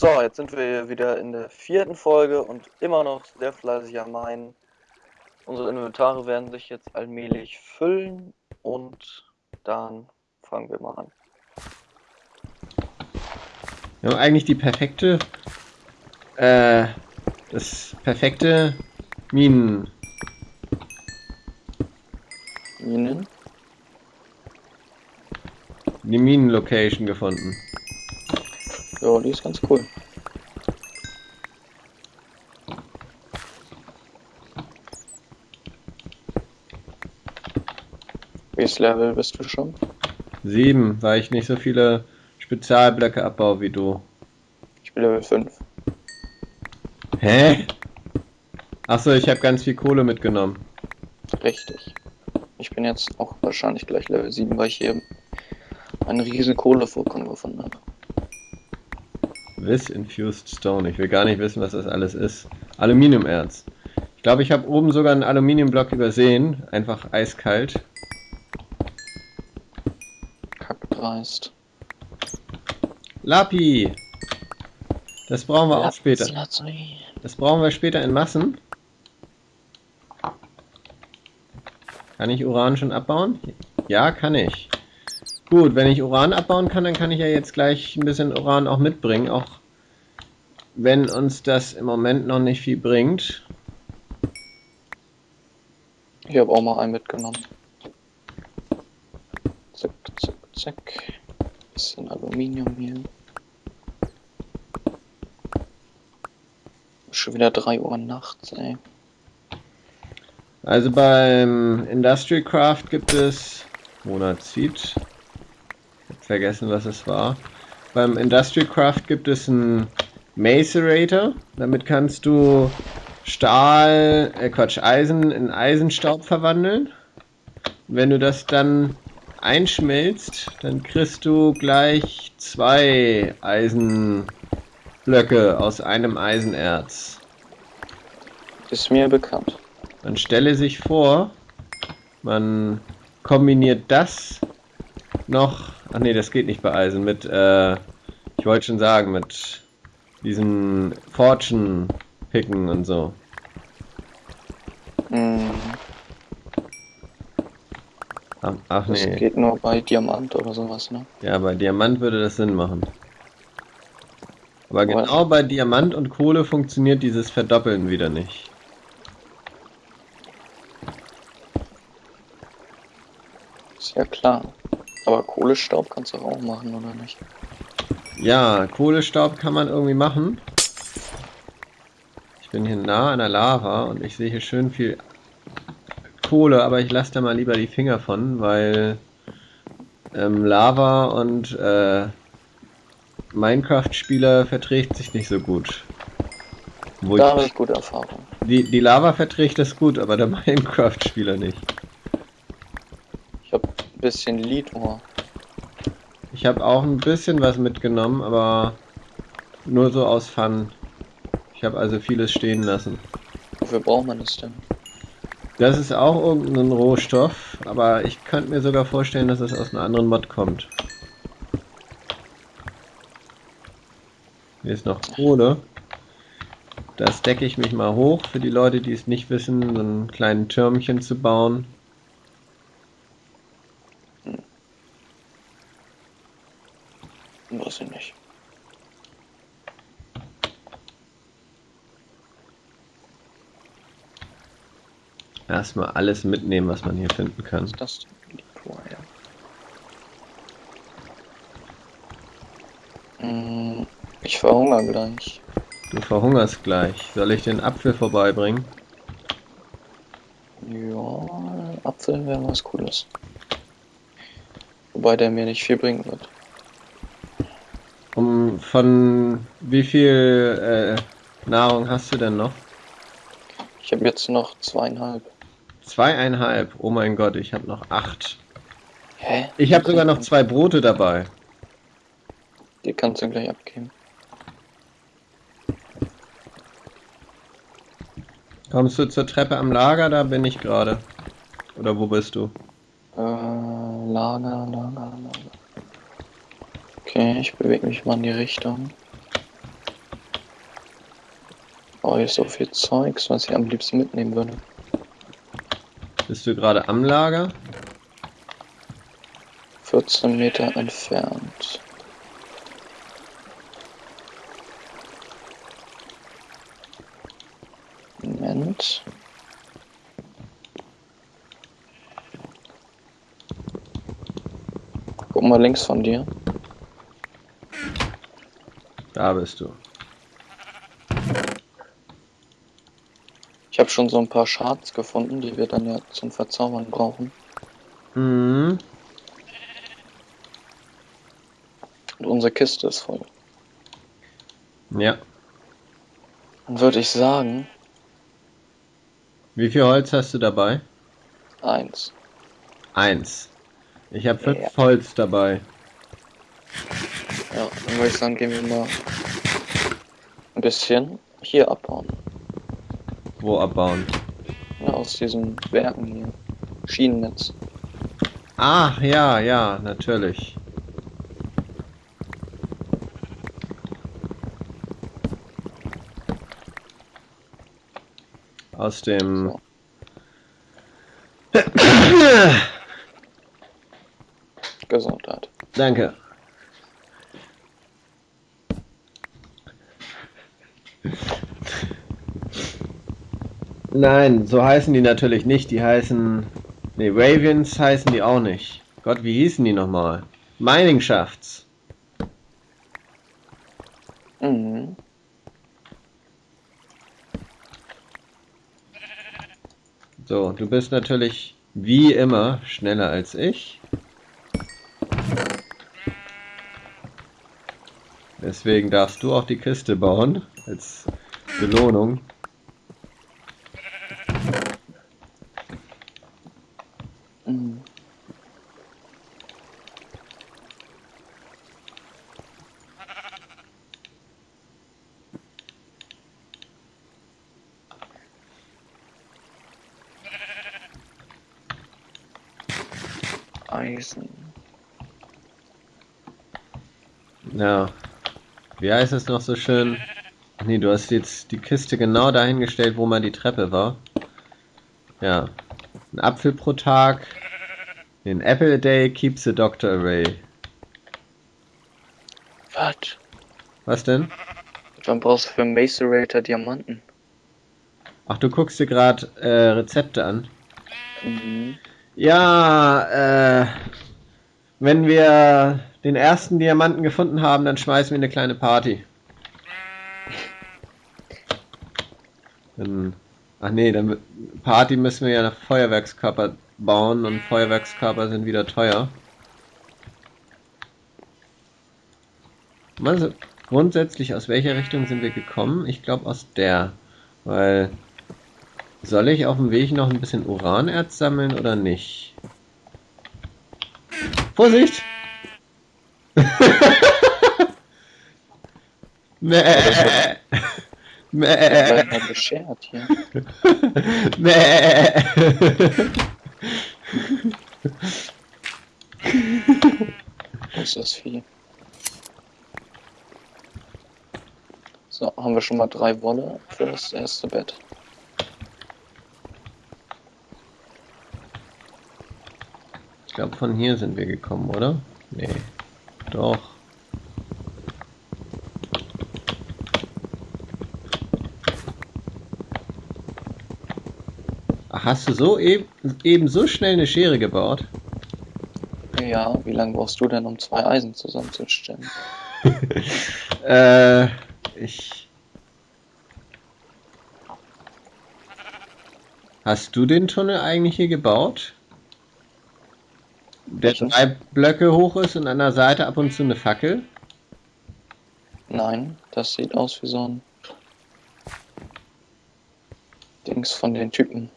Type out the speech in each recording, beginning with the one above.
So, jetzt sind wir wieder in der vierten Folge und immer noch sehr fleißig am Meinen. Unsere Inventare werden sich jetzt allmählich füllen und dann fangen wir mal an. Wir haben eigentlich die perfekte, äh, das perfekte Minen. Minen? Die Minen-Location gefunden. Ja, die ist ganz cool. Welches Level bist du schon? Sieben, weil ich nicht so viele Spezialblöcke abbaue wie du. Ich bin Level 5. Hä? Achso, ich habe ganz viel Kohle mitgenommen. Richtig. Ich bin jetzt auch wahrscheinlich gleich Level 7, weil ich hier einen riesen Kohlevorkommen gefunden habe. This Infused Stone. Ich will gar nicht wissen, was das alles ist. Aluminiumerz. Ich glaube, ich habe oben sogar einen Aluminiumblock übersehen. Einfach eiskalt. Kackdreist. Lapi! Das brauchen wir auch später. Lazuli. Das brauchen wir später in Massen. Kann ich Uran schon abbauen? Ja, kann ich. Gut, wenn ich Uran abbauen kann, dann kann ich ja jetzt gleich ein bisschen Uran auch mitbringen, auch wenn uns das im Moment noch nicht viel bringt. Ich habe auch mal einen mitgenommen. Zack, zack, zack. Bisschen Aluminium hier. Schon wieder 3 Uhr nachts, ey. Also beim Industrial Craft gibt es Monatseed. Vergessen, was es war. Beim Industrial Craft gibt es einen Macerator. Damit kannst du Stahl, äh Quatsch, Eisen in Eisenstaub verwandeln. Wenn du das dann einschmelzt, dann kriegst du gleich zwei Eisenblöcke aus einem Eisenerz. Ist mir bekannt. Man stelle sich vor, man kombiniert das noch. Ach nee, das geht nicht bei Eisen. Mit, äh, ich wollte schon sagen, mit diesen Fortune picken und so. Hm, Ach, ach das nee. geht nur bei Diamant oder sowas, ne? Ja, bei Diamant würde das Sinn machen. Aber Aber- genau bei Diamant und Kohle funktioniert dieses Verdoppeln wieder nicht. Ist ja klar. Aber Kohlestaub kannst du auch machen, oder nicht? Ja, Kohlestaub kann man irgendwie machen. Ich bin hier nah an der Lava und ich sehe hier schön viel Kohle, aber ich lasse da mal lieber die Finger von, weil ähm, Lava und äh, Minecraft-Spieler verträgt sich nicht so gut. Wo Da habe ich, gute Erfahrung. die, die Lava verträgt das gut, aber der Minecraft-Spieler nicht. Ich habe bisschen Liedrohr. Ich habe auch ein bisschen was mitgenommen, aber nur so aus Fun. Ich habe also vieles stehen lassen. Wofür braucht man das denn? Das ist auch irgendein Rohstoff, aber ich könnte mir sogar vorstellen, dass es aus einem anderen Mod kommt. Hier ist noch Kohle. Das decke ich mich mal hoch für die Leute, die es nicht wissen, so einen kleinen Türmchen zu bauen. Weiß ich nicht. Erstmal alles mitnehmen, was man hier finden kann. Was ist das denn? Ja. Hm, Ich verhungere gleich. Du verhungerst gleich. Soll ich den Apfel vorbeibringen? Ja, Apfel wäre was Cooles. Wobei der mir nicht viel bringen wird. Von wie viel äh, Nahrung hast du denn noch? Ich habe jetzt noch zweieinhalb. Zweieinhalb. Oh mein Gott, ich habe noch acht. Hä? Ich habe sogar noch zwei Brote dabei. Die kannst du gleich abgeben. Kommst du zur Treppe am Lager? Da bin ich gerade. Oder wo bist du? Äh, Lager, Lager, Lager. Okay, ich bewege mich mal in die Richtung. habe ich so viel Zeugs, was ich am liebsten mitnehmen würde. Bist du gerade am Lager? 14 Meter entfernt. Moment. Guck mal links von dir. Da bist du. Ich habe schon so ein paar Shards gefunden, die wir dann ja zum Verzaubern brauchen. Mhm. Und unsere Kiste ist voll. Ja. Dann würde ich sagen, Wie viel Holz hast du dabei? eins. Eins. Ich habe fünf Ja. Holz dabei. Ja, dann würde ich sagen, gehen wir mal ein bisschen hier abbauen. Wo abbauen? Ja, aus diesen Werken hier. Schienennetz. Ach, ja, ja, natürlich. Aus dem... So. Gesundheit. Danke. Nein, so heißen die natürlich nicht. Die heißen. Ne, Ravens heißen die auch nicht. Gott, wie hießen die nochmal? Mining Shafts. Mhm. So, du bist natürlich wie immer schneller als ich. Deswegen darfst du auch die Kiste bauen als Belohnung. Mhm. Eisen. Ja. Wie heißt es noch so schön? Nee, du hast jetzt die Kiste genau dahingestellt, wo mal die Treppe war. Ja. Ein Apfel pro Tag. An apple a day keeps the doctor away. Was? Was denn? Wann brauchst du für Macerator Diamanten? Ach, du guckst dir gerade äh, Rezepte an. Mhm. Ja, äh, wenn wir den ersten Diamanten gefunden haben, dann schmeißen wir eine kleine Party. Dann, ach nee, dann Party müssen wir ja nach Feuerwerkskörper bauen und Feuerwerkskörper sind wieder teuer. Also, grundsätzlich aus welcher Richtung sind wir gekommen? Ich glaube aus der, weil soll ich auf dem Weg noch ein bisschen Uranerz sammeln oder nicht? Vorsicht! Mäh. Mäh. Beschert hier. Mäh. Wo ist das Vieh? So, haben wir schon mal drei Wolle für das erste Bett. Glaube, von hier sind wir gekommen, oder? Nee. Doch. Ach, hast du so eben, eben so schnell eine Schere gebaut? Ja, wie lange brauchst du denn, um zwei Eisen zusammenzustellen? äh, ich. Hast du den Tunnel eigentlich hier gebaut? Der drei Blöcke hoch ist und an der Seite ab und zu eine Fackel? Nein, das sieht aus wie so ein Dings von den Typen.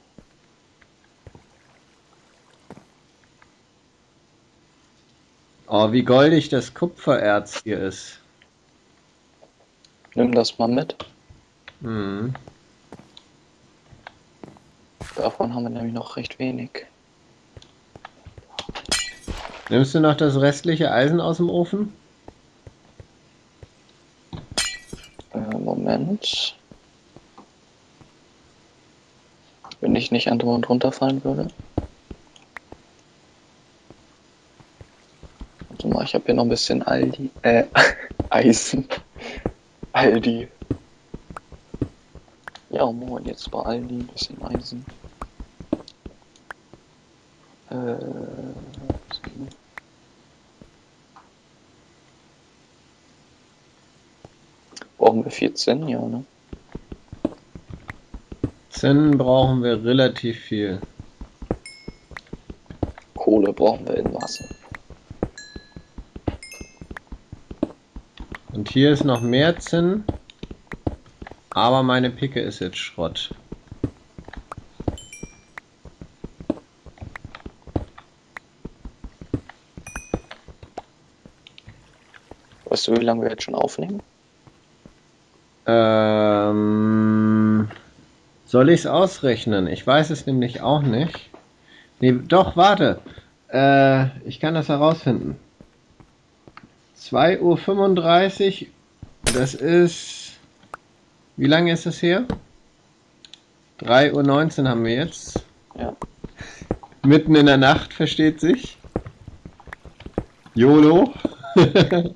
Oh, wie goldig das Kupfererz hier ist. Nimm das mal mit. Hm. Davon haben wir nämlich noch recht wenig. Nimmst du noch das restliche Eisen aus dem Ofen? Äh, Moment. wenn ich nicht andauernd runterfallen würde. Warte mal, ich habe hier noch ein bisschen Aldi, äh, Eisen. Aldi. Ja, moin, jetzt bei Aldi ein bisschen Eisen. Äh, brauchen wir 14, ja, ne? Zinn brauchen wir relativ viel. Kohle brauchen wir in Masse. Und hier ist noch mehr Zinn. Aber meine Picke ist jetzt Schrott. Weißt du, wie lange wir jetzt schon aufnehmen? Ähm, soll ich es ausrechnen? Ich weiß es nämlich auch nicht. Nee, doch, warte. Äh, ich kann das herausfinden. 2.35 Uhr, das ist wie lange ist es her? 3.19 Uhr haben wir jetzt. Ja. Mitten in der Nacht, versteht sich. YOLO.